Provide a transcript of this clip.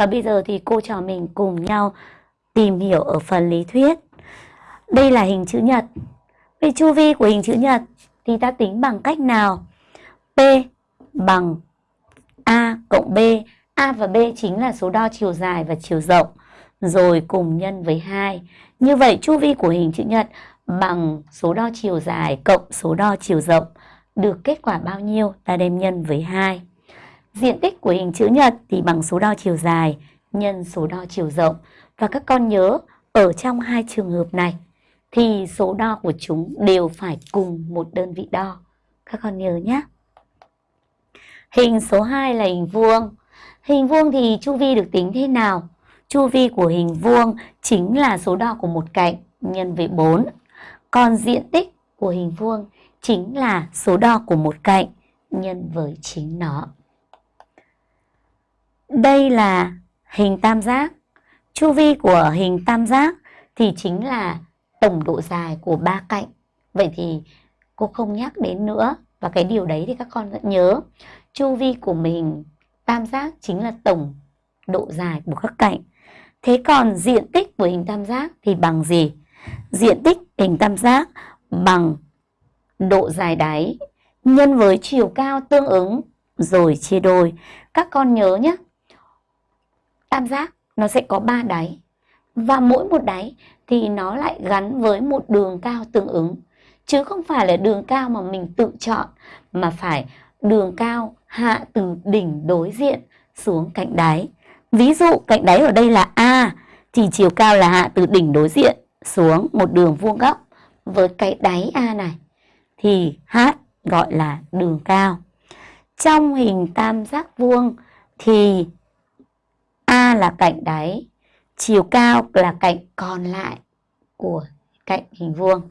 Và bây giờ thì cô trò mình cùng nhau tìm hiểu ở phần lý thuyết. Đây là hình chữ nhật. Về chu vi của hình chữ nhật thì ta tính bằng cách nào? P bằng A cộng B. A và B chính là số đo chiều dài và chiều rộng. Rồi cùng nhân với 2. Như vậy, chu vi của hình chữ nhật bằng số đo chiều dài cộng số đo chiều rộng. Được kết quả bao nhiêu? Ta đem nhân với 2. Diện tích của hình chữ nhật thì bằng số đo chiều dài nhân số đo chiều rộng. Và các con nhớ, ở trong hai trường hợp này thì số đo của chúng đều phải cùng một đơn vị đo. Các con nhớ nhé. Hình số 2 là hình vuông. Hình vuông thì chu vi được tính thế nào? Chu vi của hình vuông chính là số đo của một cạnh nhân với 4. Còn diện tích của hình vuông chính là số đo của một cạnh nhân với chính nó. Đây là hình tam giác. Chu vi của hình tam giác thì chính là tổng độ dài của ba cạnh. Vậy thì cô không nhắc đến nữa và cái điều đấy thì các con vẫn nhớ. Chu vi của mình, tam giác chính là tổng độ dài của các cạnh. Thế còn diện tích của hình tam giác thì bằng gì? Diện tích hình tam giác bằng độ dài đáy nhân với chiều cao tương ứng rồi chia đôi. Các con nhớ nhé. Tam giác, nó sẽ có ba đáy và mỗi một đáy thì nó lại gắn với một đường cao tương ứng chứ không phải là đường cao mà mình tự chọn, mà phải đường cao hạ từ đỉnh đối diện xuống cạnh đáy. Ví dụ, cạnh đáy ở đây là A, thì chiều cao là hạ từ đỉnh đối diện xuống một đường vuông góc với cái đáy A này, thì H gọi là đường cao. Trong hình tam giác vuông thì A là cạnh đáy, chiều cao là cạnh còn lại của cạnh hình vuông.